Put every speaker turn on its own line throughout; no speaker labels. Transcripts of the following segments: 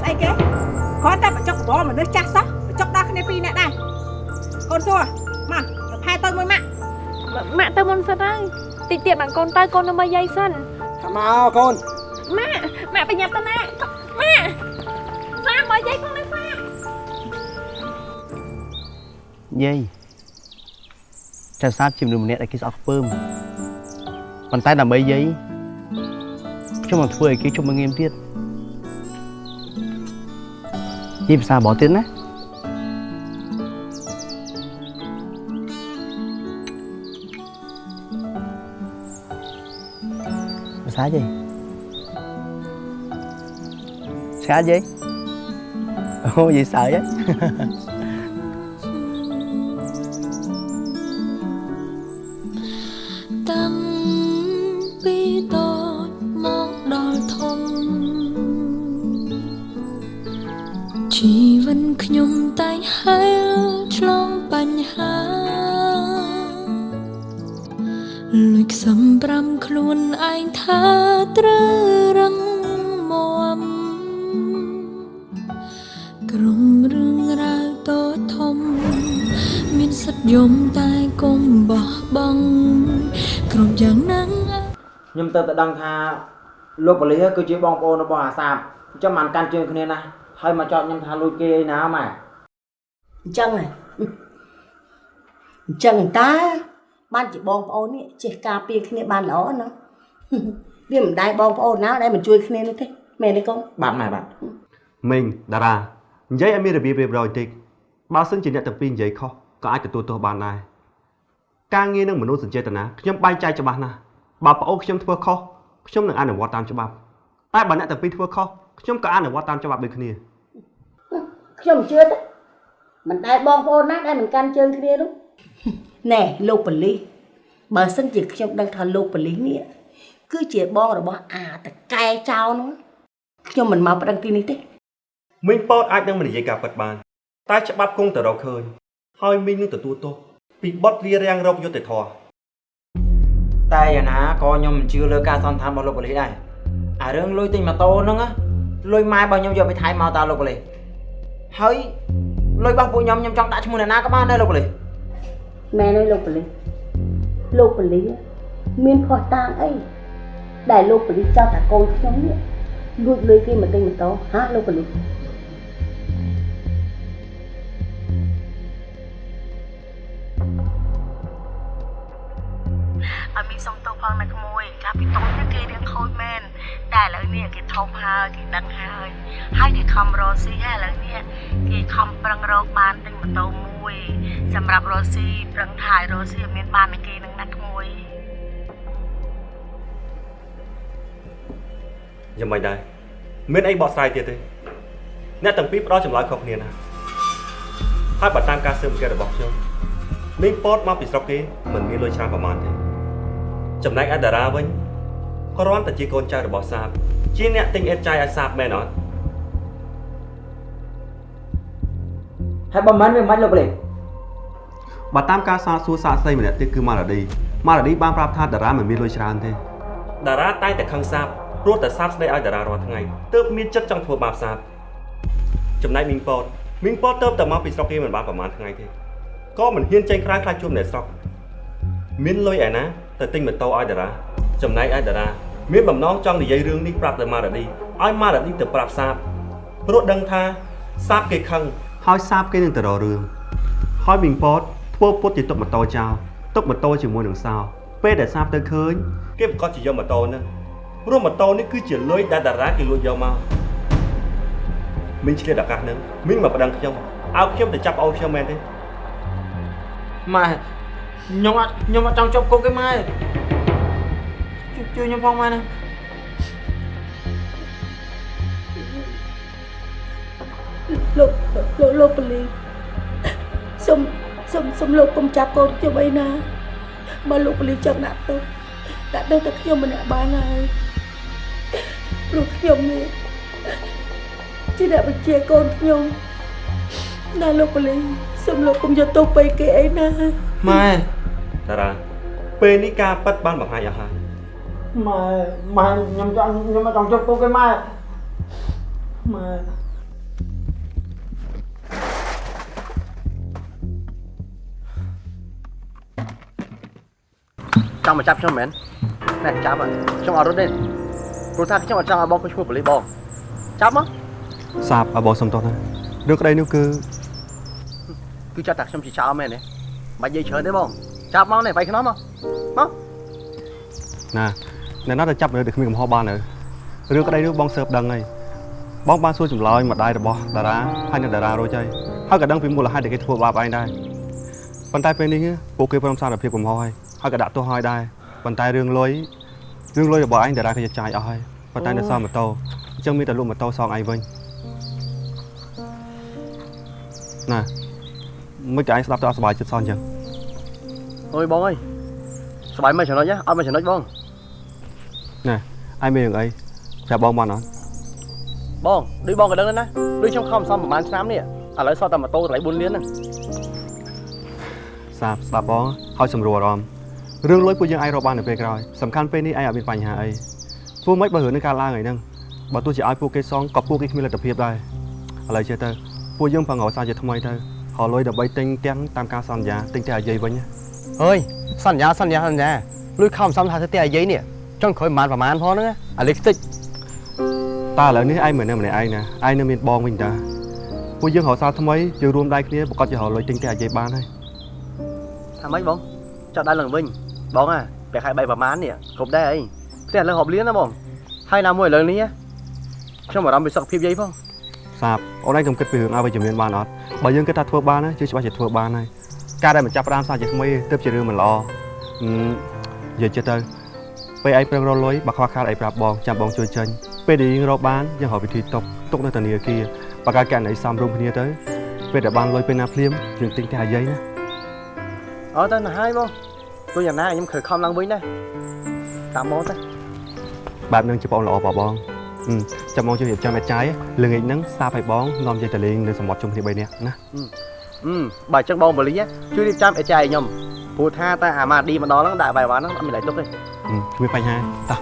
ស្អីគេគ្រាន់តែបញ្ចុកកបមនុស្សចាស់សោះបញ្ចុកដល់គ្នាពីរនាក់ដែរកូនសួរមកទៅផែទៅមួយម៉ាក់
ម៉ាក់ទៅមុនសិនហើយតិចទៀតបានកូនទៅកូននៅមើលយាយសិន
ថាមកកូន
ម៉ាក់ម៉ាក់ប្រញាប់ទៅណាម៉ាក់សាមើលយាយផងណាសា
យាយចៅសាទជាមនុស្សម្នាក់ដែលគេស្អប់ខ្ពើម ប៉ុន្តែដើម្បីយាយខ្ញុំនឹងធ្វើឲ្យគេជុំមកងៀមទៀតយាយភាសាបរទៀតណាភាសាយាយស្កាយាយអូ
លួចខ្សំប្រាំខ្លួនឯងថាត្រូវរឹងមាំក្រុមរឿងរ៉ាវតូចធំ មានសិទ្ធិយំតែកុំបោះបង់គ្រប់យ៉ាងណាំង
ខ្ញុំទៅតែដឹងថាលោកប៉ូលីសគឺជាបងប្អូនរបស់អាសាបអញ្ចឹងបានកាន់ជើងគ្នាណាហើយមកចោទខ្ញុំថាលួចគេឯណាម៉ែ
អញ្ចឹងហ៎អញ្ចឹងតើ បានជាបងប្អូននេះចេះការពារគ្នាបានល្អណាស់វាមិនដែរបងប្អូនណាដែលមិនជួយគ្នានោះទេមែនទេកូន
បាទម៉ែបាទ
មីងតារានិយាយឲ្យមានរបៀបរៀបរយតិចបើសិនជាអ្នកទាំងពីរនិយាយខុសក៏អាចទទួលទោសបានដែរការងារនឹងមនុស្សសញ្ចេតនាខ្ញុំបែងចែកច្បាស់ណាស់បើប្អូនខ្ញុំធ្វើខុសខ្ញុំនឹងអនុវត្តតាមច្បាប់តែបើអ្នកទាំងពីរធ្វើខុសខ្ញុំក៏អនុវត្តតាមច្បាប់ដូចគ្នា
ខ្ញុំមិនជឿទេមិនដែលបងប្អូនណាដែលមិនកាន់ជើងគ្នានោះ ណែលោកប៉ូលីសបើសិនជាខ្ញុំដឹងថាលោកប៉ូលីសនេះគឺជាបងរបស់អាតកែចោលនោះខ្ញុំមិនមកប្តឹងទីនេះទេ
មីងប៉ោតអាចនឹងមិននិយាយការពិតបាន តែច្បាប់គង់តែរកឃើញ ហើយមីងនឹងទទួលទោសពីបទរារាំងរោគយុត្តិធម៌
តែយ៉ាងណាក៏ខ្ញុំមិនជឿលើការសន្និដ្ឋានរបស់លោកប៉ូលីសដែរអារឿងលុយទិញម៉ូតូហ្នឹងណាលុយម៉ែរបស់ខ្ញុំយកไปថៃមកតើលោកប៉ូលីសហើយលុយរបស់ពួកខ្ញុំខ្ញុំចង់ដាក់ឈ្មោះអ្នកណាក៏បានដែរលោកប៉ូលីស
មែនទេលោកប៉ូលីសលោកប៉ូលីសមានភ័ស្តុតាងអីដែលលោកប៉ូលីសចោទថាកូនខ្ញុំនេះលួចលុយគេមកទិញម៉ូតូហាលោកប៉ូលីស
ឲ្យមានសុំទោសផងណាក្មួយកាលពីតូចនេះគេរៀងខូចមែន តែឥឡូវនេះគេធំហើយគេដឹងហើយហើយគេខំរកស៊ីហើយឥឡូវនេះគេខំប្រឹងរកបានទិញម៉ូតូមួយ សម្រាប់រកស៊ីប្រឹងថយរកស៊ីឲ្យមានបាននឹងគេនឹងណាក្មួយ
យ៉ាងម៉េចដែរមានអីបកស្រាយទៀតទេអ្នកទាំងពីរផ្ដោតចម្លើយខុសគ្នាណាហើយបើតាមការស៊ើបអង្កេតរបស់ខ្ញុំមីងប៉ោតមកពីស្រុកគេមិនមានលុយច្រើនប្រហែលទេចំណែកឯតារាវិញ គ្រាន់តែជាកូនចៅរបស់សាប ជាអ្នកទិញអេតចាយឲ្យសាបមែនអត់
ហើយបើមិនវាមិនលោកប៉ូលីស
បើតាមការសាកសួរសាកសីម្នាក់ទៀតគឺម៉ារ៉ាឌីម៉ារ៉ាឌីបានប្រាប់ថាតារាមិនមានលុយច្រើនទេតារាតែងតែខឹងសាបព្រោះតែសាបស្ដីឲ្យតារារាល់ថ្ងៃទើបមានចិត្តចង់ធ្វើបាបសាបចំណែកមីងប៉ោតមីងប៉ោតទៅតែមកពីស្រុកគេមិនបានប្រហែលថ្ងៃទេក៏មិនហ៊ានចេញក្រៅខ្លាចជួបអ្នកស្រុកមានលុយឯណាទៅទិញម៉ូតូឲ្យតារា ចំណែកឯតារាមានបំណងចង់និយាយរឿងនេះប្រាប់ទៅម៉ារ៉ាឌីឲ្យម៉ារ៉ាឌីទៅប្រាប់សាបព្រោះដឹងថាសាបគេខឹងហើយសាបគេនឹងទៅរករឿងហើយមីងប៉តធ្វើពុតជាទុកម៉ូតូចោលទុកម៉ូតូជាមួយនឹងសោពេលដែលសាបទៅឃើញគេប្រកាសជាយកម៉ូតូហ្នឹងព្រោះម៉ូតូនេះគឺជាលុយដែលតារាគេលួចយកមកមីងឆ្លៀតឱកាសហ្នឹងមីងមកប្តឹងខ្ញុំឲ្យខ្ញុំទៅចាប់អូនខ្ញុំមែនទេ
ម៉ែខ្ញុំអត់ខ្ញុំអត់ចង់ជាប់គុកទេម៉ែ ជួយជួយខ្ញុំផងម៉ែណា
លោកលោកលោកប៉ូលីសសុំសុំសុំលោកកុំចាប់កូនខ្ញុំអីណាបើលោកប៉ូលីសចង់ដាក់ទោសដាក់ទោសតែខ្ញុំម្នាក់បានហើយព្រោះខ្ញុំនេះជាអ្នកបញ្ជាកូនខ្ញុំណាលោកប៉ូលីសសុំលោកកុំយកទោសទៅគេអីណា
ម៉ែ
តារាពេលនេះការប៉ັດបានបង្ហាញអស់ហើយ
ម៉ែម៉ែខ្ញុំចង់ខ្ញុំមកចង់ជប់ពុកឯម៉ែម៉ែ
ចង់មកចាប់ខ្ញុំមែនណែចាប់ហ่ะខ្ញុំអត់រត់ទេព្រោះថាខ្ញុំអត់ចង់ឲ្យបងខ្ញុំឈ្មោះប៉ូលីសបងចាប់មក
សាបឲ្យបងសុំទោសណារឿងក្តីនោះគឺ
គឺចាត់តែខ្ញុំជាចោលមែនទេបាច់និយាយច្រើនទេបងចាប់មកនេះបាយខ្នំមកមក
ណា អ្នកណាទៅចាប់មនុស្សដែលគ្មានកំហុសបានទៅរឿងក្តីនោះបងសើបដឹងហើយបងបានសួរចម្លើយម្ដាយរបស់តារាហើយអ្នកតារារួចហើយហើយក៏ដឹងពីមូលហេតុដែលគេធ្វើបាបឯងដែរប៉ុន្តែពេលនេះពួកគេព្រមសារភាពកំហុសហើយហើយក៏ដាក់ទោសឲ្យដែរប៉ុន្តែរឿងលុយរឿងលុយរបស់ឯងតារាគេចាយអស់ហើយប៉ុន្តែនៅសល់ម៉ូតូអញ្ចឹងមានតែលក់ម៉ូតូសងឯងវិញណាមិនក៏ឯងស្ដាប់ទៅអត់សុបាយចិត្តសោះអញ្ចឹង
អើយបងអើយសុបាយមិនចំណុចអត់មិនចំណុចបង
ឯងមានរឿងអីប្រាប់បងបានអត់
បងដូចបងក៏ដឹងដែរណាដូចខ្ញុំខំសំប្រហែលឆ្នាំនេះឥឡូវសតតែម៉ូតូតម្លៃ4លានហ្នឹង
សាបស្ដាប់បងហើយសម្រួលអារម្មណ៍រឿងលុយពួកយើងអាចរកបាននៅពេលក្រោយសំខាន់ពេលនេះឯងអត់មានបញ្ហាអីធ្វើម៉េចបើរឿងនេះកើតឡើងអីហ្នឹងបើទោះជាឲ្យពួកគេសងក៏ពួកគេគ្មានលទ្ធភាពដែរឥឡូវចេះទៅពួកយើងប្រឹងរកសារជាថ្មីទៅហៅលុយដើម្បីទិញទាំងតាមការសន្យាទិញតែអាយាយវិញណា
អើយសន្យាសន្យាសន្យាលួយខំសំថាទៅតែអាយាយនេះ ចង់ក្រោយប្រហែលប្រហែលផងហ្នឹងអាលេខតិច
តើឥឡូវនេះឯងមិននៅម្នាក់ឯងណាឯងនៅមានបងវិញតាពួកយើងរកសារថ្មីយើងរួមដៃគ្នាប្រកាសជារកលុយទិញតែអាយាយបានហើយ
ថាម៉េចបងចោលដៃឡើងវិញបងអាពេលខែ3ប្រហែលនេះគ្រប់ដែរអីផ្ទះឥឡូវរាប់លានណាបងហើយណាមួយឥឡូវនេះខ្ញុំអារម្មណ៍ពីសុខភាពយាយផង
សាបអូនឯងកុំគិតពីរឿងអវិជ្ជមានបានអត់បើយើងគិតថាធ្វើបានណាជឿច្បាស់ជាធ្វើបានហើយការដែលមិនចាប់ផ្ដើមសារជាថ្មីទើបជារឿងមិនល្អហឹមនិយាយចិត្តទៅ ពេលឯងប្រឹងរកលុយបើខ្វះខាតអីប្រាប់បងចាំបងជួយចេញពេលដែលយើងរកបានយើងរកវិធីຕົកຕົកនៅធនាគារបើកើតករណីសំរុំគ្នាទៅពេលដែលបានលុយពេលណាភ្លាមយើងទិញតែអាយាយណា
អត់ទៅណាហើយបងទោះយ៉ាងណាខ្ញុំខើខំឡើងវិញដែរតាមមកទៅ
បែបហ្នឹងជាបងល្អបងបងហឹមចាំបងជួយរៀបចំអេចាយល្ងាចហ្នឹងសាបឲ្យបងនាំយាយតលេងនៅសមុទ្រជុំគ្នា3នាក់ណា
អឺបើអញ្ចឹងបងបលីជួយរៀបចំអេចាយខ្ញុំ ព្រោះថាតែអាម៉ាឌីមកដល់ហ្នឹងដាក់បាយវ៉ាន់ហ្នឹងអត់មានឡៃទុកទេ
ហឹមគ្មានបញ្ហាតោះ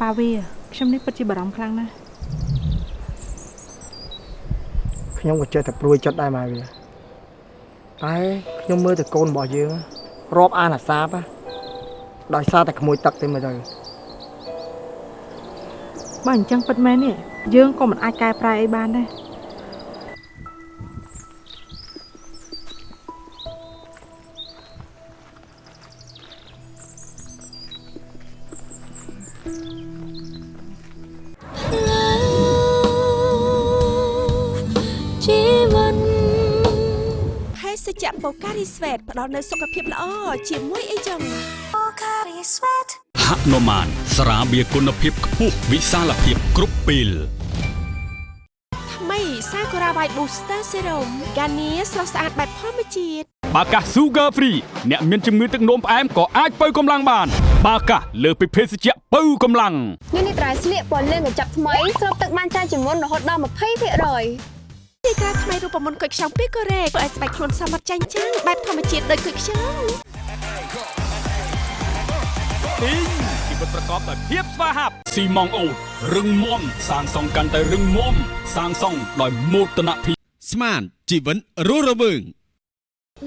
ប៉ាវា ខ្ញុំនេះពិតជាបារម្ភខ្លាំងណាស់
ខ្ញុំក៏ចេះតែព្រួយចិត្តដែរម៉ែវាតែខ្ញុំមើលតែកូនរបស់យើងរាប់អានអាសាបណាដោយសារតែក្មួយទឹកទេមើលទៅ
បើអញ្ចឹងពិតមែននេះយើងក៏មិនអាចកែប្រែអីបានដែរ
រីស្វេតផ្ដល់នូវសុខភាពល្អជាមួយអីចឹង
ហនុមានស្រាបៀរគុណភាពខ្ពស់វិសាលភាពគ្រប់ពេល
ថ្មីសាកូរ៉ាវ៉ៃ Booster Serum កានីស្រស់ស្អាតបែបធម្មជាតិ
បាកាស Sugar Free អ្នកមានជំងឺទឹកនោមផ្អែមក៏អាចបើកម្លាំងបាន បាកាសលើសពីភេសជ្ជៈបើកម្លាំង
នេះនេះត្រៃស្លៀកពណ៌លឿងកញ្ចប់ថ្មីស្រូបទឹកបានច្រើនជាងមុនរហូតដល់20%នេះ
ទីត្រាថ្មីរូបមន្តគុយខ្ចង់ពីកូរ៉េធ្វើឲ្យស្បែកខ្លួនសមត្ថចាញ់ចាំងបែបធម្មជាតិដូចគុយខ្ចង់
ទីងជីវិតប្រកបដោយភាពស្វាហាប់ស៊ីម៉ងអូតរឹងមាំសាងសង់កាន់តែរឹងមាំសាងសង់ដោយមោទនភាព
ស្មានជីវិតរស់រវើង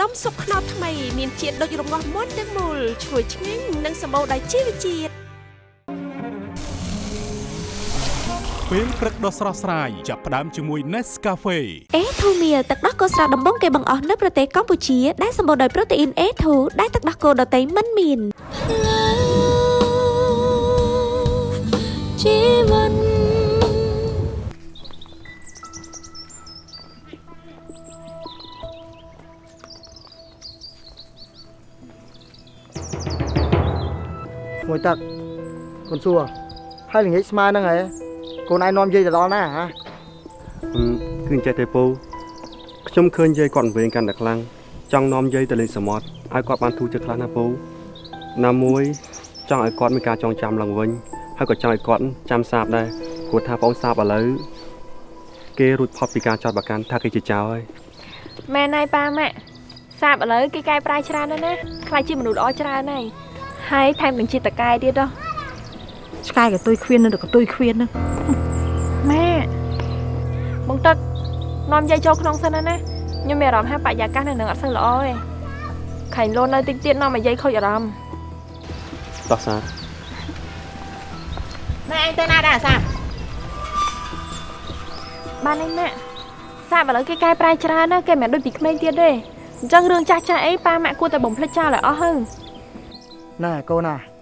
ដុំសុបខ្នោតថ្មីមានជាតិដូចរងាស់មុនទាំងមូលឈ្ងុយឆ្ងាញ់និងសម្បូរដោយជីវជាតិ
ពេលព្រឹកដ៏ស្រស់ស្រាយចាប់ផ្ដើមជាមួយ Nescafe
អេធូមៀលទឹកដោះគោស្រស់ដំបងគេបង្អស់នៅប្រទេសកម្ពុជាដែលសម្បូរដោយប្រូតេអ៊ីន A2 ដែលទឹកដោះគោដតៃមិនមាន
ជីវិត
ក្មួយទឹកកូនសួរហើយល្ងាចស្មើហ្នឹងហ៎ កូនឯងនាំយាយទៅដល់ណាហ៎
ហឹមគឺអញ្ចេះទេពូខ្ញុំឃើញយាយគាត់វែងកាន់តែខ្លាំងចង់នាំយាយទៅលេងសមុទ្រឲ្យគាត់បានធូរចិត្តខ្លះណាពូណាមួយចង់ឲ្យគាត់មានការចងចាំឡើងវិញហើយក៏ចង់ឲ្យគាត់ចាំសាបដែរព្រោះថាបងសាបឥឡូវគេរួចផុតពីការចោទប្រកាន់ថាគេជាចោរហើយ
មែនហើយប៉ាម៉ាក់សាបឥឡូវគេកែប្រែច្រើនហើយណាខ្លាចជាមនុស្សល្អច្រើនហើយហើយថែមទាំងជាតកែទៀតហ៎
ឆ្កែកតុយខ្វៀននៅកតុយខ្វៀនហ្នឹង
ម៉ាក់បងទឹកនាំយាយចូលក្នុងសិនណាណាខ្ញុំមានអារម្មណ៍ថាបរិយាកាសនៅនឹងអត់សូវល្អទេខាញ់លូននៅតិចទៀតនាំឲ្យយាយខូចអារម្មណ៍
តោះសាប
ម៉ែឯងទៅណាដែរអាសា
បានហើយម៉ាក់សាបឥឡូវគេកែប្រែច្រើនណាស់គេមិនមែនដូចពីក្មេងទៀតទេអញ្ចឹងរឿងចាស់ចាស់អីប៉ាម៉ាក់គួរតែបំភ្លេចចោលឲ្យអស់ហើយ
ណែកូនណា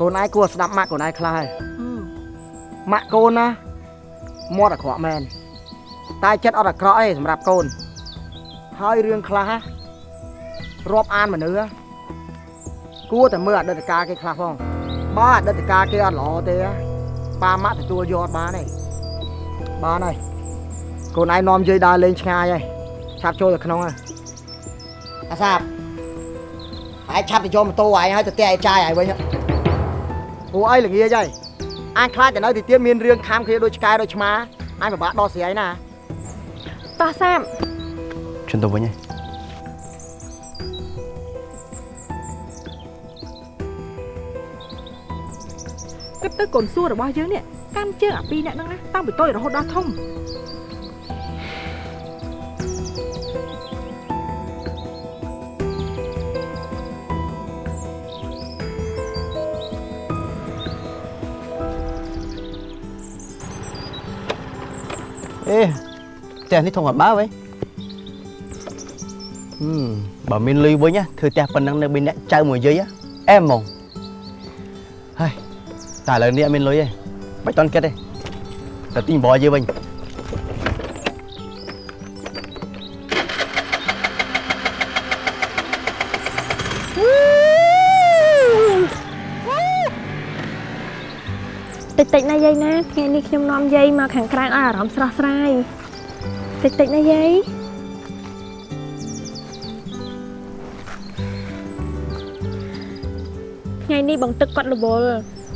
កូនឯងគួរស្ដាប់ម៉ាក់កូនឯងខ្លះហើយម៉ាក់កូនណាមាត់អាក្រក់មែនតែចិត្តអត់អាក្រក់អីសម្រាប់កូន ហើយរឿងខ្លះរាប់អានមនុស្សគួរតែមើលអតីតកាលគេខ្លះផងបើអតីតកាលគេអត់ល្អទេប៉ាម៉ាក់ទទួលយកអត់បានទេបានហើយកូនឯងនាំយាយដើរលេងឆ្ងាយហើយឆាប់ចូលទៅក្នុងហើយអាសាបឯងឆាប់ទៅយកម៉ូតូឯងហើយទៅផ្ទះឯងចាយឯងវិញ ព្រោះអីល្ងាចហើយអញខ្លាចតែនៅទីទៀតមានរឿងខាំគ្នាដូចឆ្កែដូចឆ្មាអញពិបាកដោះស្រាយណា
តោះសាប
ជន់ទៅវិញហើយ
គិតទៅកូនសួររបស់យើងនេះកាន់ជើងអាពីរអ្នកហ្នឹងណាតាំងពីតូចរហូតដល់ធំ
អេផ្ទះនេះធំអត់បើវិញហឹមបើមានលុយវិញណាធ្វើផ្ទះប៉ុណ្ណឹងនៅមានអ្នកចៅមួយយាយអែមហ្មងហើយតែឥឡូវនេះអត់មានលុយទេមិនតន់គិតទេតែទិញបរយាយវិញ
តិចតិចណាយាយណាថ្ងៃនេះខ្ញុំនាំយាយមកខាងក្រៅឲ្យអារម្មណ៍ស្រស់ស្រាយតិចតិចណាយាយថ្ងៃនេះបងទឹកគាត់រវល់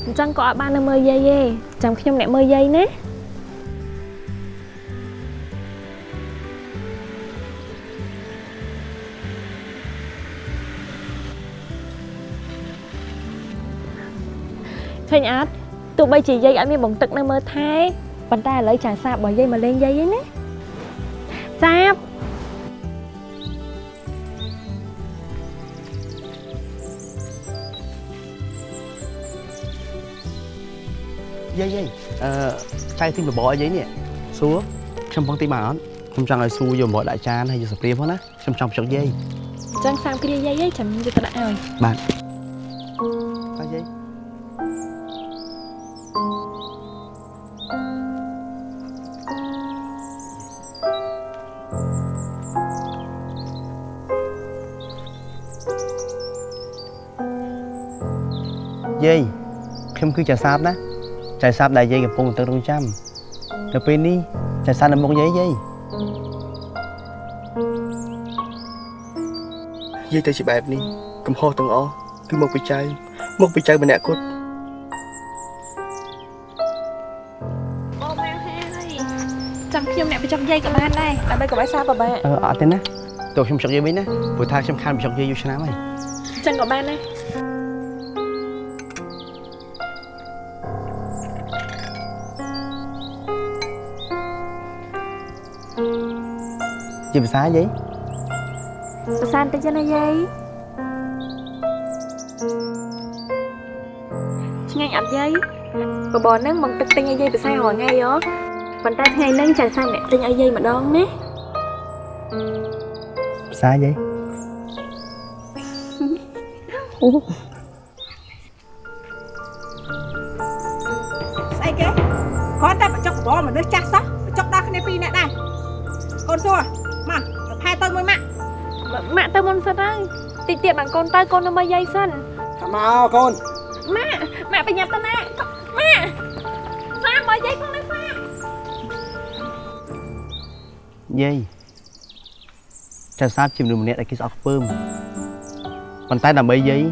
អញ្ចឹងក៏អត់បាននៅមើលយាយទេចាំខ្ញុំអ្នកមើលយាយណាឃើញអត់ ទោះបីជាយាយអត់មានបងទឹកនៅមើលថែប៉ុន្តែឥឡូវចាសាបរបស់យាយមកលេងយាយហ្នឹងណាសាប
យាយយាយអឺចៅទិញបបរឲ្យយាយនេះសួរខ្ញុំបងទិញបានអត់ខ្ញុំចង់ឲ្យសួរយកបបរដាក់ចានហើយយកស្ព្រាផងណាខ្ញុំចង់ភ្ជុកយាយ
អញ្ចឹងសាមគ្រាយាយឯងចាំយកទៅដាក់ឲ្យ
បាទ យាយខ្ញុំគឺជាសាបណាចៅសាបដែលយាយកំពុងទៅរងចាំទៅពេលនេះចៅសាបនៅមុខយាយយាយ
យាយទៅជាបែបនេះកំហុសទាំងអស់គឺមកពីចៅមកពីចៅម្នាក់គត់
អូម៉ែហើយចាំខ្ញុំអ្នកបញ្ចុកយាយក៏បានដែរដើម្បីកុំឲ្យសាបពិបាក
អឺអត់ទេណាតើខ្ញុំភ្ជុកយាយវិញណាព្រោះថាខ្ញុំខានភ្ជុកយាយយូរឆ្នាំហើយ
អញ្ចឹងក៏បានដែរ
ជាភាសាយាយ
ប្រសានតិចណាយាយឆ្ងាញ់អត់យាយបបរហ្នឹងមកទឹកទិញឲ្យយាយប្រសារាល់ថ្ងៃហ៎ប៉ុន្តែថ្ងៃហ្នឹងចាសាមអ្នកទិញឲ្យយាយម្ដងណា
ភាសាយាយ
អូ
ស្អី នកូនទៅកូ
ននៅមើលយាយសិន
ថាមកកូន
ម៉ាក់ម៉ាក់បញ្ញាប់ទៅណាម៉ាក់សាមមើលយាយផងណាសាម
យាយចៅសាបជាមនុស្សម្នាក់ដែលគេស្អប់ខ្ពើមប៉ុន្តែដើម្បីយាយ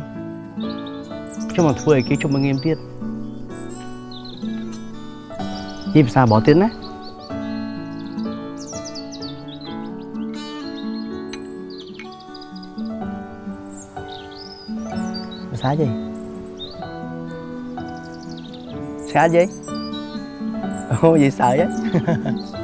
ខ្ញុំមិនធ្វើឲ្យគេជុំមកងៀមទៀតយាយភាសាបរទៀតណា ភាសាយាយឆ្កាយាយ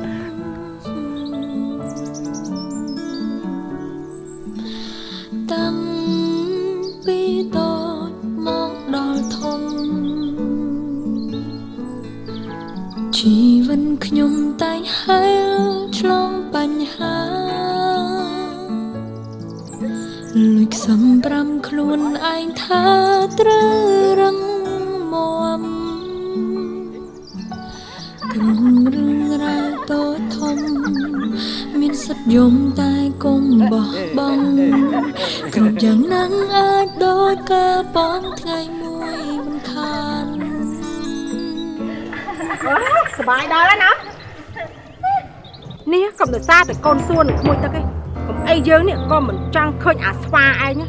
កុំដោយសារតែកូនសួននឹងក្មួយទឹកឯងកុំអីយើងនេះក៏មិនចង់ឃើញអាស្វាឯង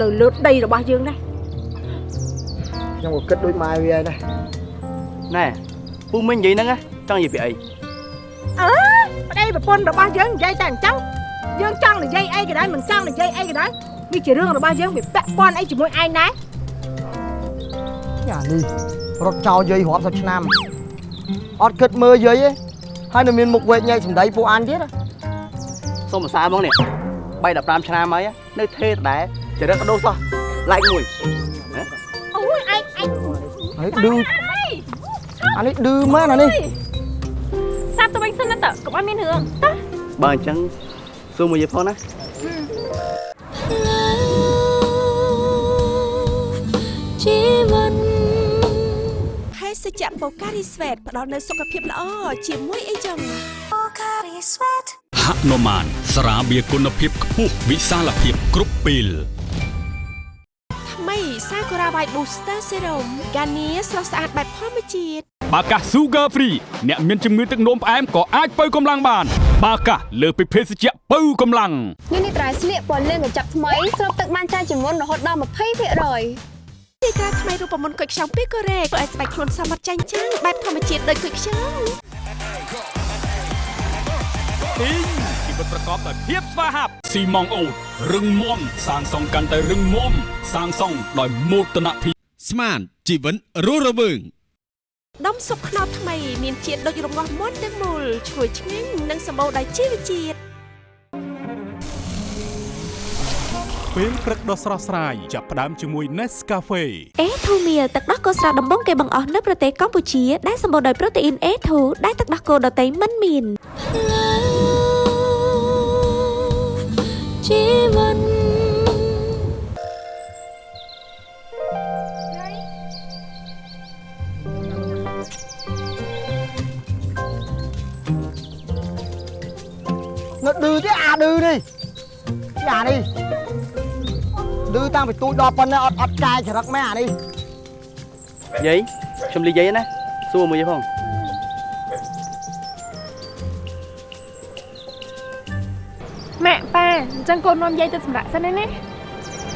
នៅលើដីរបស់យើងដែរ
ខ្ញុំក៏គិតដូចម៉ែវាដែរ
ណែពូមិញនិយាយហ្នឹងណាចង់និយាយពីអី
អើប្តីប្រពន្ធរបស់យើងនិយាយតែអញ្ចឹងយើងចង់និយាយអីក៏ដោយមិនចង់និយាយអីក៏ដោយនេះជារឿងរបស់យើងវាពាក់ព័ន្ធអីជាមួយឯងដែរ
យ៉ានេះរត់ចោលយាយរាប់សិបឆ្នាំអត់គិតមើលយាយទេហើយនៅមានមុខវែកញែកសម្ដីពួកអញទៀត
សុំភាសាមកនេះ3 15ឆ្នាំហើយនៅថេដដែលចរិតក៏ដូរសោះឡែកមួយ
អូយឯងឯង
ហើយឌឺអានេះឌឺមែនអានេះ
សាប់ទៅវិញសិនណាតើកុំឲ្យមានរឿងតើ
បើអញ្ចឹងសួរមួយយាយផងណា
ជីវិត
ភេសជ្ជៈបូការីស្វេតផ្ដល់នូវសុខភាពល្អជាមួយអីចឹងបូការីស្វេត
ហនុមាន ស្រាបៀរគុណភាពខ្ពស់វិសាលភាពគ្រប់ពេល
ថ្មីសាកូរ៉ាវ៉ៃ Booster Serum កានីស្រស់ស្អាតបែបធម្មជាតិ
បាកាស Sugar Free អ្នកមានជំងឺទឹកនោមផ្អែមក៏អាចបើកម្លាំងបាន បាកាសលើសពីភេសជ្ជៈបើកម្លាំង
នេះនេះត្រៃស្លៀកពណ៌លឿងកញ្ចប់ថ្មីស្រូបទឹកបានច្រើនជាងមុនរហូតដល់20%
ទីត្រាថ្មីរូបមន្តគុយខ្ចង់ពីកូរ៉េធ្វើឲ្យស្បែកខ្លួនសមត្ថចាញ់ចាំងបែបធម្មជាតិដូចគុយខ្ចង់
ទីងជីវិតប្រកបដោយភាពស្វាហាប់ស៊ីម៉ងអូតរឹងមាំសាងសង់កាន់តែរឹងមាំសាងសង់ដោយមោទនភាព
ស្មានជីវិតរស់រវើង
ដុំសុបខ្នោតថ្មីមានជាតិដូចរងាស់មាន់ទាំងមូលឈ្ងុយឆ្ងាញ់និងសម្បូរដោយជីវជាតិ
ពេលព្រឹកដ៏ស្រស់ស្រាយចាប់ផ្ដើមជាមួយ Nescafe
អេធូមៀលទឹកដោះគោស្រស់ដំបងគេបង្អស់នៅប្រទេសកម្ពុជាដែលសម្បូរដោយប្រូតេអ៊ីន A2 ដែលទឹកដោះគោដតៃមិនមាន
ជីវិត
នៅឌឺទេអាឌឺនេះជាអានេះឌឺតាំងពីទូចដល់ប៉ុណ្ណេះអត់អត់កាយចរិតមែនអានេះ
យាយខ្ញុំលីយាយណាសួរមួយយាយផង
ម៉ាក់ប៉ាអញ្ចឹងកូននាំយាយទៅសម្រាប់សិនណាណា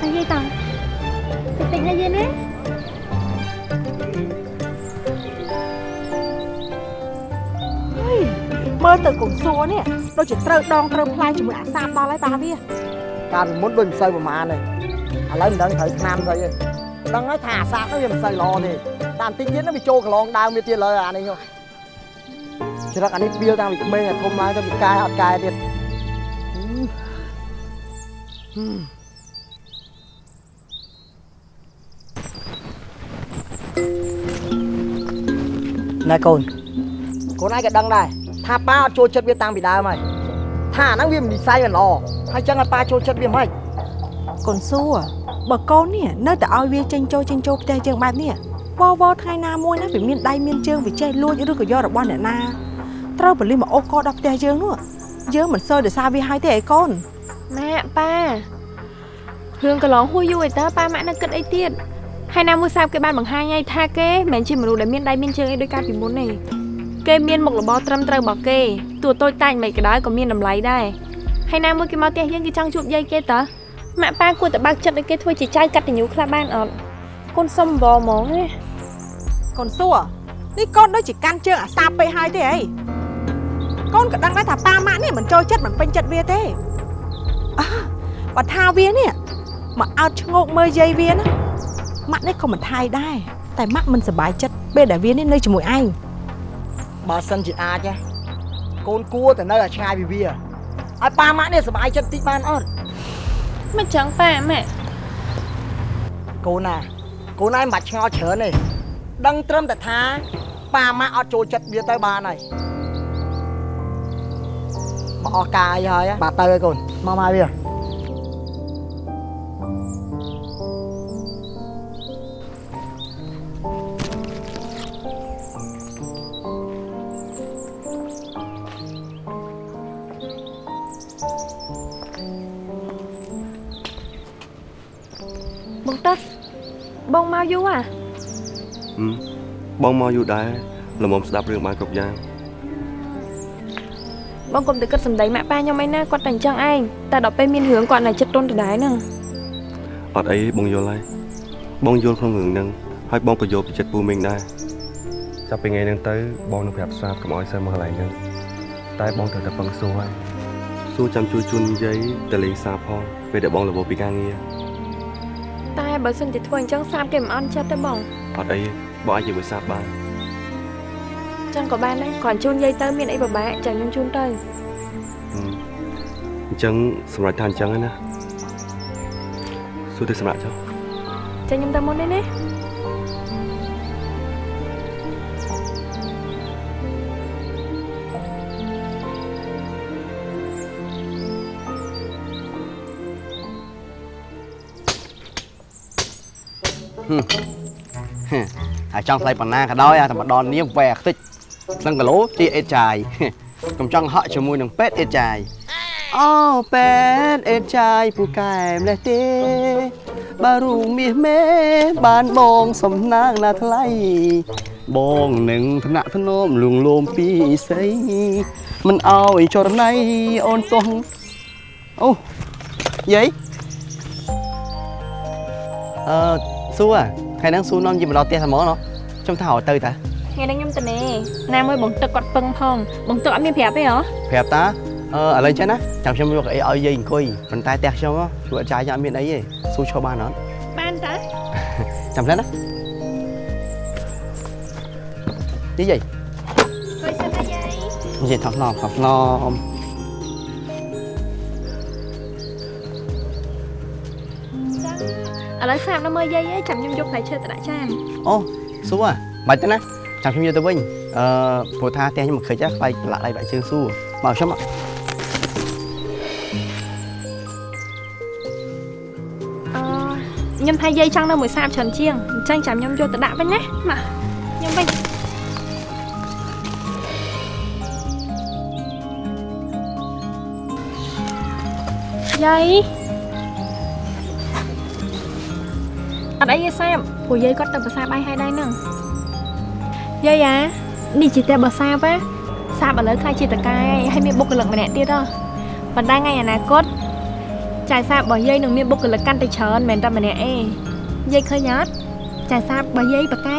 ហើយយាយតាតិចតិចណាយាយណា
ហីមើលទៅកុំសួរនេះដូចជាត្រូវដងត្រូវផ្លែជាមួយអាសាបដល់ហើយតាវា
កាលពីមុនដូចមិនសូវប្រហែលទេឥឡូវមិនដឹងត្រូវឆ្នាំស្អីទេដឹងហើយថាអាសាបនោះវាមិនសូវល្អទេតាមតិចទៀតនោះវាចូលកន្លងដើមវាទៀតលើអានេះនោះចរិតអានេះបៀលតាំងពីក្មេងអាធំឡើងទៅវាកាយអត់កាយទៀត ហឹមណែកូនកូនឯងក៏ដឹងដែរថាប៉ាអត់ចូលចិត្តវាតាំងពីដើមហើយថាអាហ្នឹងវាមិននិស័យមិនល្អហើយចឹងឲ្យប៉ាចូលចិត្តវាមិន
កូនសួរបើកូននេះនៅតែឲ្យវាចេញចូលចេញចូលផ្ទះយើងបែបនេះវវថ្ងៃណាមួយណាវាមានដៃមានជើងវាចេះលួចឬក៏យករបស់អ្នកណាត្រូវបលិសមកអូសកដល់ផ្ទះយើងនោះយើងមិនសូវដោយសារវាហើយទេអីកូន
ម៉ាក់ប៉ារឿងកន្លងហួសយូរឯតើប៉ាម៉ាក់នៅគិតអីទៀតហើយណាមួយសាបគេបានបង្ហាញឲ្យថាគេមិនមែនជាមនុស្សដែលមានដៃមានជើងអីដោយកាលពីមុនទេគេមានមុខរបរត្រឹមត្រូវរបស់គេទោះតូចតាចមិនក៏ដោយក៏មានតម្លៃដែរហើយណាមួយគេមកផ្ទះយើងគេចង់ជួបយាយគេតើម៉ាក់ប៉ាគួរតែបើកចិត្តឲ្យគេធ្វើជាចៅកតញ្ញូខ្លះបានអត់កូនសុំវហ្មងណា
កូនសួរនេះកូនដូចជាកាន់ជើងអាសាបពេកហើយទេអីកូនក៏ដឹងដែរថាប៉ាម៉ាក់នេះមិនចូលចិត្តមិនពេញចិត្តវាទេអើ បើថាវានេះមកអោតឈ្ងោកមើលយាយវាណាម៉ាក់នេះក៏មិនថាយដែរតែម៉ាក់មិនសប្បាយចិត្តពេលដែលវានេះនៅជាមួយឯង
បើសិនជាអាចណាកូនគួរតែនៅឲ្យឆ្ងាយពីវាឲ្យប៉ាម៉ាក់នេះសុបាយចិត្តតិចបានអត់
មិនចឹងប៉ាម៉ាក់
កូនណាកូនឯងមិនបាច់ឆ្ងល់ច្រើនទេដឹងត្រឹមតែថាប៉ាម៉ាក់អត់ចូលចិត្តវាទៅបានហើយ មកអស់ការអីហើយបាទទៅហើយកូនមកមកវា
បងទឹកបងមកយូរអា
ហឹមបងមកយូរដែរល្មមស្ដាប់រឿងបានគ្រប់យ៉ាង
បងកុំទៅគិតសម្ដីម៉ាក់ប៉ាខ្ញុំឯណាគាត់តែអញ្ចឹងឯងតែដល់ពេលមានរឿងគាត់នៅចិត្តទុនដដែលហ្នឹង
អត់អីបងយល់ហើយបងយល់ក្នុងរឿងហ្នឹងហើយបងក៏យល់ពីចិត្តពូមីងដែរចាប់ពីថ្ងៃហ្នឹងទៅបងនឹងប្រាប់ស្រាប់កុំឲ្យសើមកកន្លែងហ្នឹងតែបងត្រូវតែពឹងសួរហើយសួរចាំជួយជូនយាយទៅលេងសាផងពេលដែលបងរវល់ពីការងារ
តែបើសិនជាធ្វើអញ្ចឹងសាបគេមិនអន់ចិត្តទេបង
អត់អីទេបងអាចនិយាយមួយសាបាន
ចឹងក៏បានដែរគ្រាន់ជូនយាយទៅមានអីពិបាកចាំខ្ញុំជូនទៅ
ហឹមអញ្ចឹងសម្រាប់ថាអញ្ចឹងហើយណាសួរទៅសម្រាប់ចុះ
ចាំខ្ញុំទៅមុនទេណា
ហឹមហឹមហើយចង់ថ្លៃប៉ុណ្ណាក៏ដោយអាតែម្ដងនេះវែខ្ទេច នឹងគីឡូជាអេតចាយកុំចង់ហក់ជាមួយនឹងពេទ្យអេតចាយអូពេទ្យអេតចាយពូកែម្លេះទេបើរូងមាសមេបានបងសំណាងណាថ្លៃបងនឹងថ្នាក់ធ្នមលួងលោមពីស្រីមិនអោយចរណៃអូនទោះអូយាយអឺសួរថ្ងៃហ្នឹងសួរនាំយីមកដល់ផ្ទះតែហ្មងណោះខ្ញុំថាឲ្យទៅតា
ថ្ងៃនេះខ្ញុំទៅនេណាមួយបងទឹកគាត់ពឹងផងបងទឹកអត់មានប្រាប់ទេហ៎
ប្រាប់តាអឺឥឡូវចឹងណាចាំខ្ញុំយកអីឲ្យយាយអង្គុយប៉ុន្តែផ្ទះខ្ញុំជួយអត់ចាយអត់មានអីទេសួរឈរបានអត់
បានតា
ចាំផ្លែណាយាយយាយ
ជួយសិនណាយាយ
យាយថោះឡំថោះឡំ
ឥឡូវសាបនៅមើលយាយឯងចាំខ្ញុំយកផ្លែឈើទៅដាក់ចាន
អូសួរបាច់ទេណា ចាំខ្ញុំយកទៅវិញអឺព្រោះថាផ្ទះខ្ញុំមិនខិចខ្លាចប្រឡាក់ដៃបាក់ជើងសួរមកខ្ញុំមក
អឺខ្ញុំថាយាយចង់នៅមួយសាបច្រើនជាងអញ្ចឹងចាំខ្ញុំយកទៅដាក់វិញណាមកខ្ញុំវិញយាយអត់អីទេសាបព្រោះយាយគាត់ទៅភាសាបាយហើយដែរហ្នឹង យាយអានេះជាតែភាសាបណាសាបឥឡូវខ្លាចជាតកែហើយមានបុគ្គលិកម្នាក់ទៀតហ៎ប៉ុន្តែថ្ងៃអនាគតចាយសាបរបស់យាយនឹងមានបុគ្គលិកកាន់តែច្រើនមិនមែនតែម្នាក់ឯងយាយឃើញអត់ចាយសាបរបស់យាយប៉កែ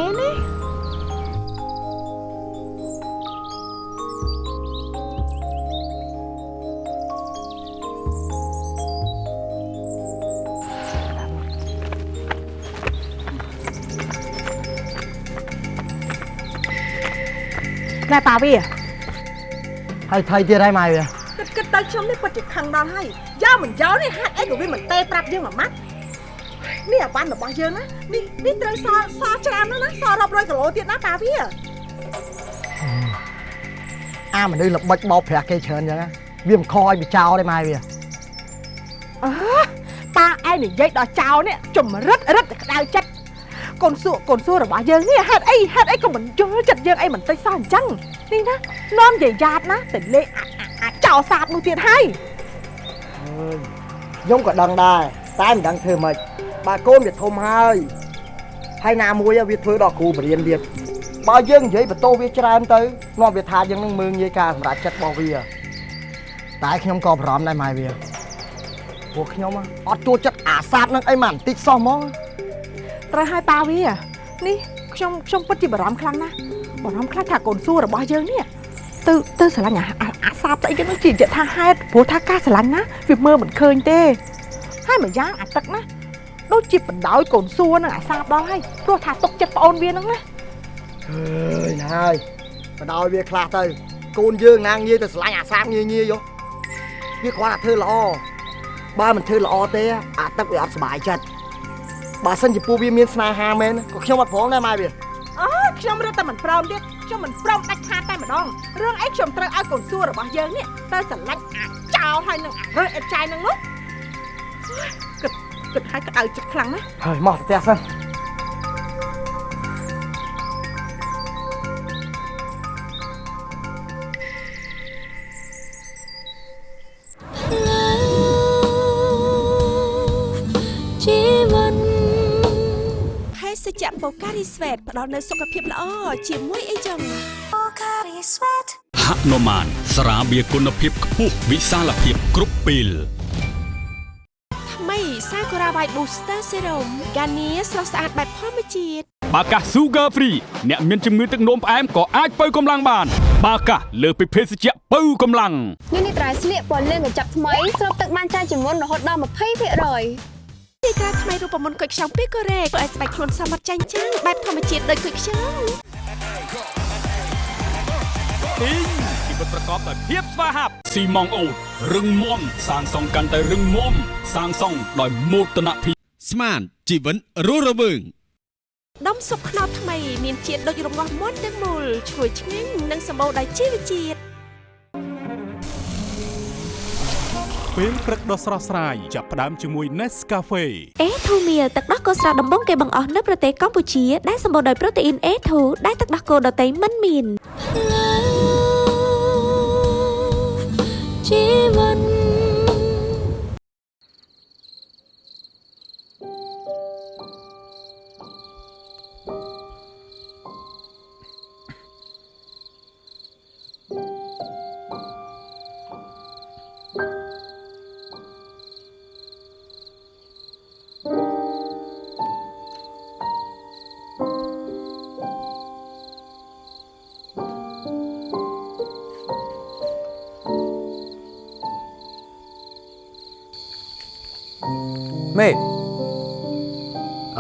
ណា
ណែប៉ាវា
ហើយថៃទៀតហើយម៉ែវា
គិតគិតទៅខ្ញុំនេះពិតជាខឹងដល់ហើយយកមិនយកនេះហាត់អីក៏វាមិនទេប្រាប់យើងមួយម៉ាត់នេះអាវ៉ាន់របស់យើងណានេះនេះត្រូវសសច្រើនណាស់ណាសរាប់រយគីឡូទៀតណាប៉ាវា
អាមនុស្សល្បិចបោកប្រាស់គេច្រើនអញ្ចឹងណាវាមិនខឲ្យវាចោលទេម៉ែវា
អើប៉ាឯងនិយាយដល់ចៅនេះជំរិតរិតតែក្តៅចិត្ត កូនសួរកូនសួររបស់យើងនេះហេតុអីហេតុអីក៏មិនយល់ចិត្តយើងអីមិនតិចសោះអញ្ចឹងនេះណានាំនិយាយយ៉ាតណាទៅលេងអាអាចោលសាបនោះទៀតហើយ
ខ្ញុំក៏ដឹងដែរតែមិនដឹងធ្វើម៉េចបើកូនវាធំហើយហើយណាមួយវាធ្វើដល់គ្រូបរៀនទៀតបើយើងនិយាយបន្ទោវាច្រើនទៅនាំវាថាយើងនឹងមើងងាយការសម្រាប់ចិត្តរបស់វាតែខ្ញុំក៏បារម្ភដែរម៉ែវាពួកខ្ញុំអត់ចូលចិត្តអាសាបនឹងអីមកបន្តិចសោះហ្មង
ត្រូវឲ្យប៉ាវានេះខ្ញុំខ្ញុំពិតជាបារម្ភខ្លាំងណាស់បារម្ភខ្លាចថាកូនសួររបស់យើងនេះទៅទៅស្រឡាញ់អាអាអាសាបស្អីចឹងនឹងជាយថាហេតុព្រោះថាការស្រឡាញ់ណាវាមើលមិនឃើញទេហើយមួយយ៉ាងអាទឹកណាដូចជាបណ្ដោយកូនសួរនឹងអាសាបដល់ហើយព្រោះថាទុកចិត្តប្អូនវានឹងណា
អើយណាហើយបដោយវាខ្លះទៅកូនយើងណាងាយទៅឆ្លាញ់អាសាបងាយងាយយោវាគ្រាន់តែធ្វើល្អបើមិនធ្វើល្អទេអាទឹកវាអត់សុបាយចិត្ត បើសិនជាពួកវាមានស្នេហាមែនក៏ខ្ញុំអត់ព្រមដែរម៉ែវា
អូខ្ញុំរត់តែមិនព្រមទៀតខ្ញុំមិនព្រមដាច់ខាតតែម្ដងរឿងអីខ្ញុំត្រូវឲ្យកូនសួររបស់យើងនេះទៅស្រឡាញ់អាចចោលហើយនឹងអារើសអេតចាយនឹងនោះគិតគិតឲ្យក្តៅចិត្តខ្លាំងណាស់
ហើយមកទៅផ្ទះសិន
ជ្ជៈ
បូការីស្វេតផ្ដល់នូវសុខភាពល្អជាមួយអីចឹងបូការីស្វេត
ហនុមានស្រាបៀរគុណភាពខ្ពស់វិសាលភាពគ្រប់ពេល
ថ្មីសាကူរ៉ាវ៉ៃ Booster Serum កានីស្រស់ស្អាតបែបធម្មជាតិ
បាកាស Sugar Free អ្នកមានជំងឺទឹកនោមផ្អែមក៏អាចបើកម្លាំងបាន បាកាសលើសពីភេសជ្ជៈបើកម្លាំង
នេះនេះត្រៃស្លៀកពណ៌លឿងកញ្ចប់ថ្មីស្រូបទឹកបានច្រើនជាងមុនរហូតដល់20%
ទីត្រាថ្មីរូបមន្តគុយខ្ចង់ពីកូរ៉េធ្វើឲ្យស្បែកខ្លួនសមត្ថចាញ់ចាំងបែបធម្មជាតិដូចគុយខ្ចង់
ពីងជីវិតប្រកបដោយភាពស្វាហាប់ស៊ីម៉ងអូតរឹងមាំសាងសង់កាន់តែរឹងមាំសាងសង់ដោយមោទនភាព
ស្មានជីវិតរស់រវើង
ដុំសុបខ្នោថ្មីមានជាតិដូចរងាស់មាត់ទាំងមូលឈ្ងុយឆ្ងាញ់និងសម្បូរដោយជីវជាតិ
ពេលព្រឹកដ៏ស្រស់ស្រាយចាប់ផ្ដើមជាមួយ Nescafe
អេធូមៀទឹកដោះគោស្រស់ដំបងគេបង្អស់នៅប្រទេសកម្ពុជាដែលសម្បូរដោយប្រូតេអ៊ីនអេធូដែលទឹកដោះគោដតៃមិនមាន
ជីវិត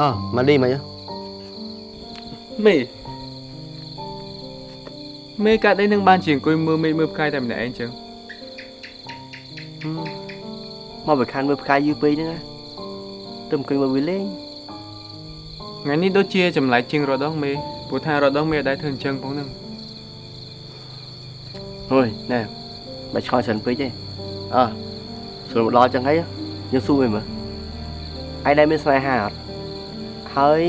អើមកឌីមក
មេមេកាត់អីនឹងបានជាអង្គុយមើលមេឃមើលផ្កាយតែម្នាក់ឯងចឹង
មកបើខានមើលផ្កាយយូរពេកហ្នឹងណាទៅអង្គុយមើលវាលេង
ថ្ងៃនេះដូចជាចម្លែកជាងរដងមេព្រោះថារដងមេអត់ដែរធ្វើអញ្ចឹងផងហ្នឹង
អូយណែបាច់ឆ្ងល់ច្រើនពេកទេអើស្រួលមកដល់ចឹងហើយយើងសួរវិញមើលឯងដែលមានស្នេហាអត់ ហើយ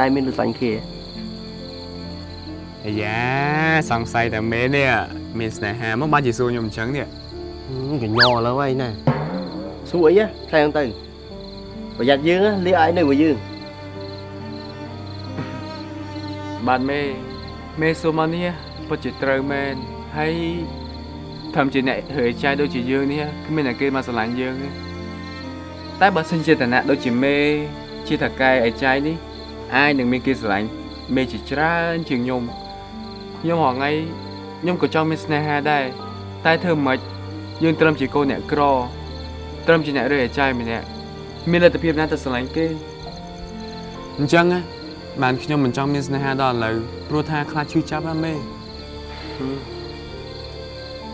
ដែលមានលសាញ់គ្នា
អាយ៉ាសង្ស័យតែមេនេះមានស្នេហាមកបានជាសួរខ្ញុំអញ្ចឹងនេះ
កញ្ញឥឡូវហើយណាសួរអីផ្លែហ្នឹងទៅប្រយ័ត្នយើងលាឲ្យនៅមួយយើង
បាទមេមេសួរមកនេះពិតជាត្រូវមែនហើយធ្វើជាអ្នករើចាយដូចជាយើងនេះគ្មានតែគេមកស្រឡាញ់យើងទេតែបើសិនជាឋានៈដូចជាមេ ជាថកែឯចាយនេះអាចនឹងមានគេស្រឡាញ់មេជាច្រើនជាងខ្ញុំខ្ញុំហងៃខ្ញុំក៏ចង់មានស្នេហាដែរតែធ្វើមិនយើងត្រឹមជាកូនអ្នកក្រត្រឹមជាអ្នករើឯចាយម្នាក់មានលទ្ធភាពណាទៅស្រឡាញ់គេ
អញ្ចឹងណាបានខ្ញុំមិនចង់មានស្នេហាដល់ឥឡូវព្រោះថាខ្លាចឈឺចាប់ណាមេ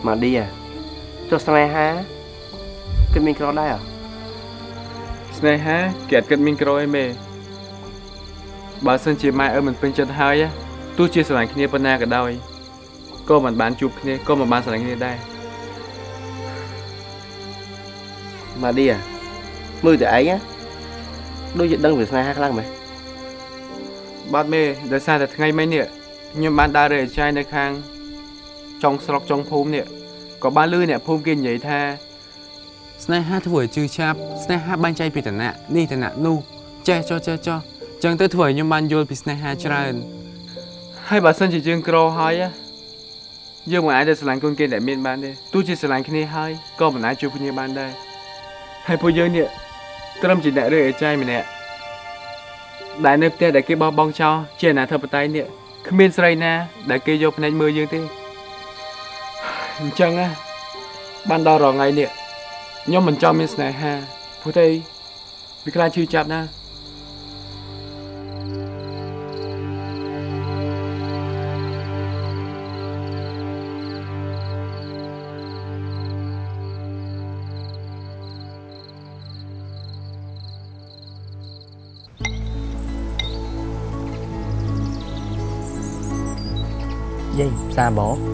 ម៉ាឌីអាចុះស្នេហាគិតមានក្រដែរអ
ស្នេហាគេអត់គិតមានក្រអីមេបើសិនជាម៉ែឪមិនពេញចិត្តហើយទោះជាស្រឡាញ់គ្នាប៉ុណ្ណាក៏ដោយក៏មិនបានជួបគ្នាក៏មិនបានស្រឡាញ់គ្នាដែរ
ម៉ាឌីអាមើលតែឯងណាដូចជាដឹងពីស្នេហាខ្លាំងមែន
បាទមេដោយសារតែថ្ងៃមិញនេះខ្ញុំបានដើររើអាចារ្យនៅខាងចុងស្រុកចុងភូមិនេះក៏បានលឺអ្នកភូមិគេនិយាយថា
ស្នេហាធ្វើឲ្យជឿចាប់ស្នេហាបែងចែកពីឋានៈនេះឋានៈនោះចេះចុះចេះចុះអញ្ចឹងទៅធ្វើឲ្យខ្ញុំបានយល់ពីស្នេហាច្រើន
ហហើយបើសិនជាយើងក្រហើយណាយើងមិនអាចទៅស្រឡាញ់កូនគេដែលមានបានទេទោះជាស្រឡាញ់គ្នាហើយក៏មិនអាចជួបគ្នាបានដែរហើយពួកយើងនេះត្រឹមជាអ្នករើអេចាយម្នាក់ដែលនៅផ្ទះដែលគេបោះបង់ចោលជាអនាធិបតេយ្យនេះគ្មានស្រីណា ដែលគេយកភ្នែកមើលយើងទេអញ្ចឹងណាបានដល់រងថ្ងៃនេះ ខ្ញុំមិនចង់មានស្នេហាព្រោះតែវាខ្លាចឈឺចាប់ណាស់
យាយផ្សារបង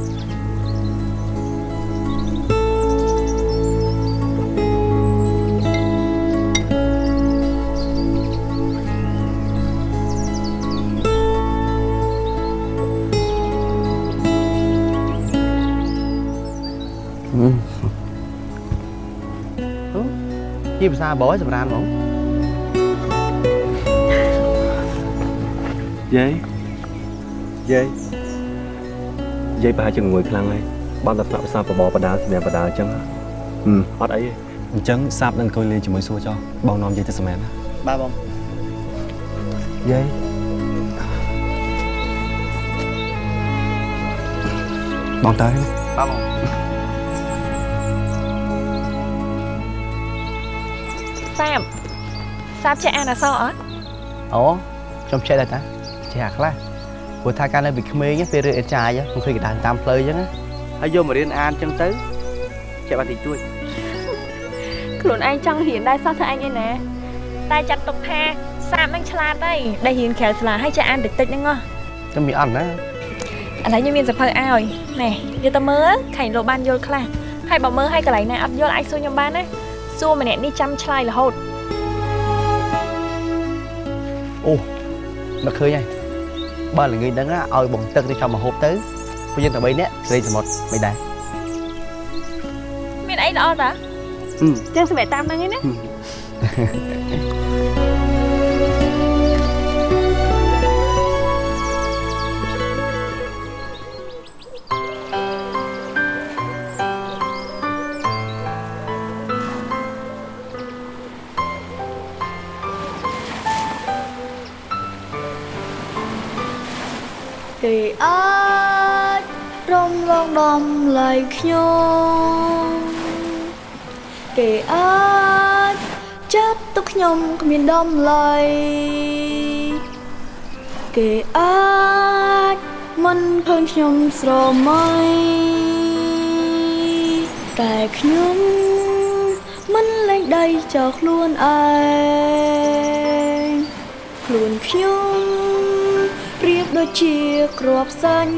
ជាភាសាបរសម្រាប់ហ្មង
យាយយាយយាយប្រហែលជាងងួយខ្លាំងហើយបានតែស្នាក់ភាសាបបបដាសម្រាប់បដាអញ្ចឹងហឹមអត់អីទេអញ្ចឹងសាប់នឹងអង្គុយលេងជាមួយសួរចោះបងនាំយាយទៅសម្រាប់ណា
បាទបង
យាយបងតើ
បាទបង
សាបសាបចេះអានអក្សរអត់
អូខ្ញុំចេះដែរតាចេះអាខ្លះព្រោះថាកាលនៅពីក្មេងណាពេលរៀនអេចាយខ្ញុំឃើញកណ្ដាលតាមផ្លូវអញ្ចឹងណាហើយយកមករៀនអានអញ្ចឹងទៅចេះបានតិចតួច
ខ្លួនឯងចង់រៀនដែរសោះធ្វើអញឯណាតែចាត់ទុកថាសាបនឹងឆ្លាតហើយដែលរៀនក្រៅសាលាហើយចេះអានតិចតិចហ្នឹងហ៎
ខ្ញុំមានអត់ណា
ឥឡូវខ្ញុំមានសភៅឲ្យណែយកទៅមើលខាញ់លោកបានយល់ខ្លះហើយបើមើលឲ្យកន្លែងណាអត់យល់អាចសួរខ្ញុំបានណា សួរម្នាក់នេះចាំឆ្លើយរហូត
អូមកឃើញហើយបើល្ងាចហ្នឹងណាឲ្យបងទឹកទៅចាំមកហូបទៅពួកយើងតែ3នាក់ស្រីសមុទ្រមិនដែរ
មានអីល្អតា
អឺ
ចឹងសម្រាប់តាមហ្នឹងឯណា
គេអាចរំលងដំឡៃខ្ញុំគេអាចចាត់ទុកខ្ញុំគ្មានដំឡៃគេអាចមិនឃើញខ្ញុំស្រមៃតែខ្ញុំមិនលែងដៃចោលខ្លួនឯងខ្លួនខ្ញុំប្រៀប ដូចជាគ្រាប់សាច់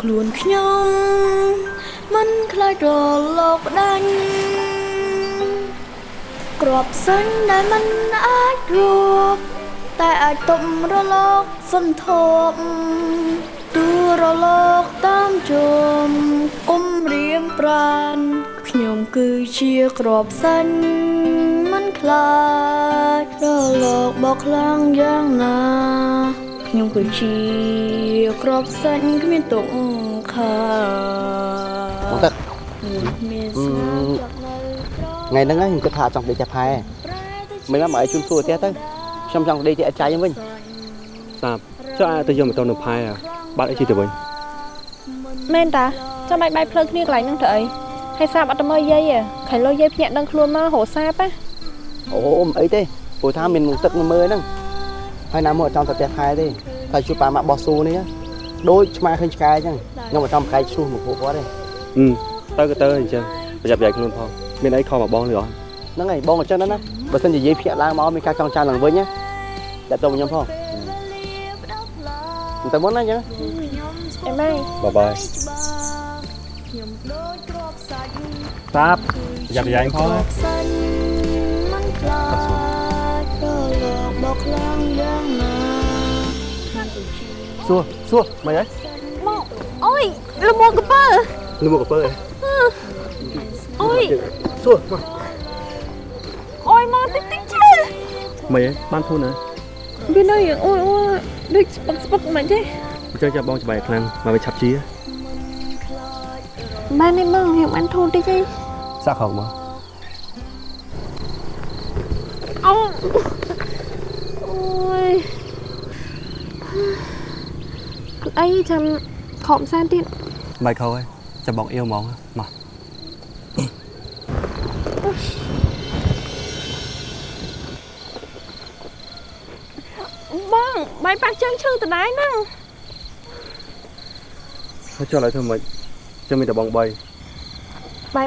ខ្លួនខ្ញុំមិនខ្លាចរលកផ្ដាច់គ្រាប់សាច់ដែលមិនអាចរួបតែអាចទប់រលកសន្ធប់ទូរលកតាមជុំគុំរៀមប្រានខ្ញុំគឺជាគ្រាប់សាច់មិន ខ្លាចរលកបោកខ្លាំងយ៉ាងណាខ្ញុំគឺជាគ្រាប់សាច់គ្មានទុកខា
បងទឹក
មាន
អឺ
ស្នាម
ថ្ងៃហ្នឹងខ្ញុំគិតថាចង់ដេកតែផែមិនមកឲ្យជូនសួរផ្ទះទៅខ្ញុំចង់ដេកទីអចាយហ្នឹងវិញ
សាប់ចុះអាចទៅយកម៉ូតូនៅផែហ៎បាត់អីជិះទៅវិញ
មែនតាចាំបាច់បាយភ្លើងគ្នាកន្លែងហ្នឹងទៅអីហើយសាបអត់ទៅមើលយាយទេខៃលោយាយភ្ញាក់ដឹងខ្លួនមករកសាបណា
អូមិនអីទេព្រោះថាមានមុខទឹកមកមើលហ្នឹងហើយណាមកអត់ចង់ទៅផ្ទះខែទេតែជួយប៉ាម៉ាក់បោះស៊ូនេះណាដូចឆ្មាឃើញឆ្កែអញ្ចឹងខ្ញុំអត់ចង់ប្រកែកឈ្លោះមកពួកគាត់ទេ
អឺទៅក៏ទៅអញ្ចឹងប្រយ័ត្នប្រយែងខ្លួនផងមានអីខំមកបងឬអត់
ហ្នឹងហើយបងអញ្ចឹងណាបើសិនជាយាយភ្ញាក់ឡើងមកមានការចង់ចាំឡើងវិញណាដាក់ទៅខ្ញុំផងទៅមុនណាអញ្ចឹង
អេម៉ៃ
បាយបាយសាប់ប្រយ័ត្នប្រយែងផងណា
សាច់មិន ខ្លាចរលកបោកខ្លាំងយ៉ាងណា
សួរសួរមិនអី
មកអូយលមួកកពើ
លឺមកកពើ
អូយ
សួរមក
អូយមកតិចតិចជើ
មិនអីបានធូរណា
វានៅយ៉ាងអូយអូយដូចស្ពឹកស្ពឹកមិនទេ
អញ្ចឹងចាំបងច្បាយខ្លាំងមកវាឆាប់ជា
បានទេបងខ្ញុំបានធូរតិចទេ
សាក់ខោមក
អូអូយអីចាំខំសានទៀត
បាយខោហើយចាំបងអៀវហ្មងមក
បងបាយប៉ះជើងឈឺតដែរហ្នឹង
ហើយចុះឲ្យធ្វើម៉េចចាំមានតែបង3
បាយ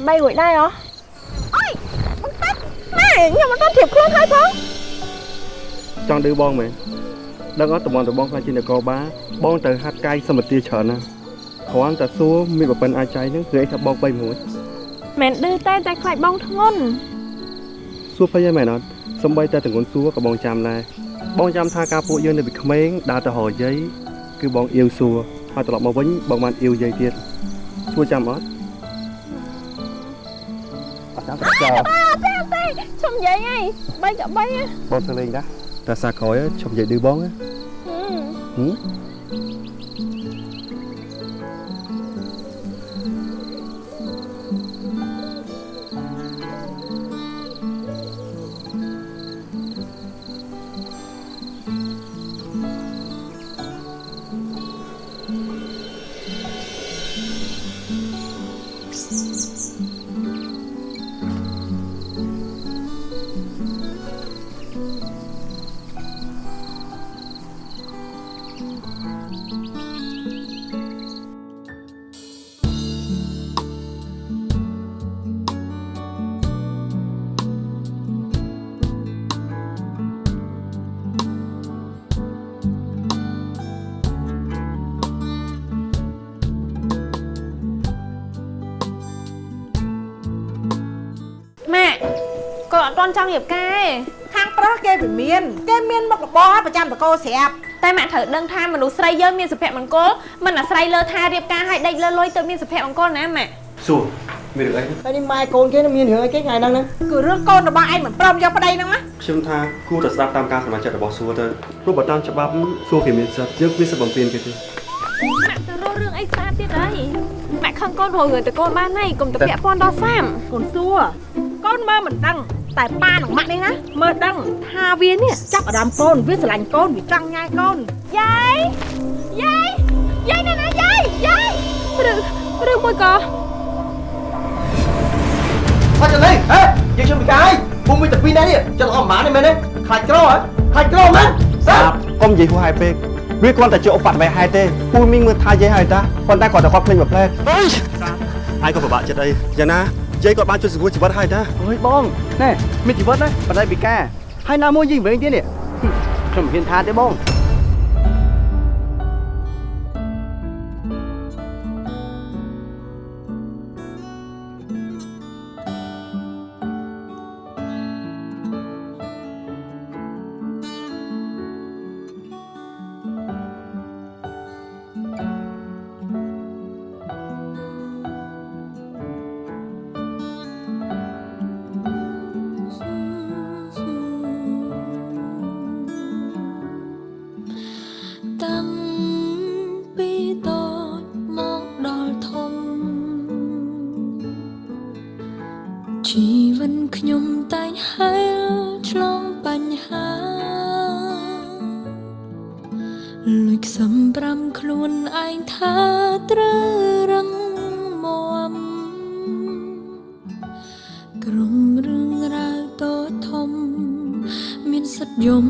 បីរួចដែរហ៎អើយបងប៉ាត់ម៉ែខ្ញុំមិនដល់ ធៀបខ្លួនហើយផង
ចង់ឌឺបងមែនដឹងអត់តំបន់តំបងខ្លាចជានគរបាលបងទៅហាត់កាយសម្បទាច្រើនណាស់គ្រាន់តែសួរមានប្រពន្ធអាចចៃនឹងគឺឯងថាបង3មួយ
មិនឌឺតែតែខ្លាចបងធ្ងន់
សួរភ័យហើយមែនអត់សំបីតែតងន់សួរក៏បងចាំដែរបងចាំថាការពួកយើងនៅពីក្មេងដើរទៅរកយាយគឺបងអៀវសួរហើយត្រឡប់មកវិញបងបានអៀវយាយទៀតសួរចាំអត់អត់ចាំតែចោ ល
អើទេទេឈុំនិយាយហើយបីក៏បីហ៎
បងទៅលេងដែរតែសាក្រោយឈប់និយាយឌឺបងណាហឹ
គាត់អត់ទាន់ចង់រៀបការទេ
ខាងប្រុសគេវាមាន គេមានមុខរបរប្រចាំតកោស្រាប់
តែម៉ាក់ត្រូវដឹងថាមនុស្សស្រីយើងមានសុភមង្គលមិនអាស្រ័យលើថារៀបការឲ្យដេកលើលុយទៅមានសុភមង្គលណាម៉ាក់
សួរមានរឿងអី
ហើយនេះម៉ែកូនគេនឹងមានរឿងអីគេថ្ងៃហ្នឹងណា
គឺរឿងកូនរបស់ឯងមិនព្រមយកប្តីហ្នឹងណា
ខ្ញុំថាគួរតែស្ដាប់តាមការសម្រេចចិត្តរបស់សួរទៅព្រោះបើតាមច្បាប់សួរគេមានសិទ្ធិយើងមានសិទ្ធិបំពេញគេទេ
ម៉ាក់ទៅរករឿងអីស្អាតទៀតហើយម៉ាក់ខឹងកូនរករឿងទៅកូនបានហើយកុំទៅពាក់ព័ន្ធដល់សាម
កូនសួរកូនមើលមិនដឹង តែប៉ានិងម៉ាក់នេះណាមើលដឹងថាវានេះចាប់អារម្មណ៍កូនវាស្រឡាញ់កូនវាចង់ញ៉ាយកូន
យាយយាយយាយណាណាយាយយាយឬឬមួយក៏
អត់ចឹងនេះហេយើងជុំពីកាយភូមិមានតែពីរនាក់នេះចិត្តអស់ប្រហែលនេះមែនទេខ្លាចក្រហ៎ខ្លាចក្រមែនសាប់
កុំនិយាយហួសហេតុពេកវាគ្រាន់តែជាឧបទ្ទវហេតុទេពូមីងមើលថាយាយហើយតាប៉ុន្តែគាត់តែគាត់ភ្លេចមួយផ្លែតអើយអាយក៏ពិបាកចិត្តអីយ៉ាងណា យាយគាត់បានជួយសង្គ្រោះជីវិតហើយតា
អើយបងណែមានជីវិតណាបណ្ដៃពីការហើយណាមួយយីវិញទៀតនេះខ្ញុំមិនហ៊ានថាទេបង
លួចខ្សំប្រាំខ្លួនឯងថាត្រូវរឹងមាំក្រុមរឿងរ៉ាវតូចធំ មានសិទ្ធិយំ